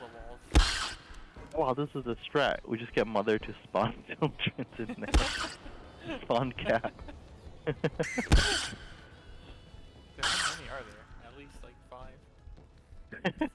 the walls. Wow, this is a strat. We just get mother to spawn children in there. spawn cat. how many are there? At least like five.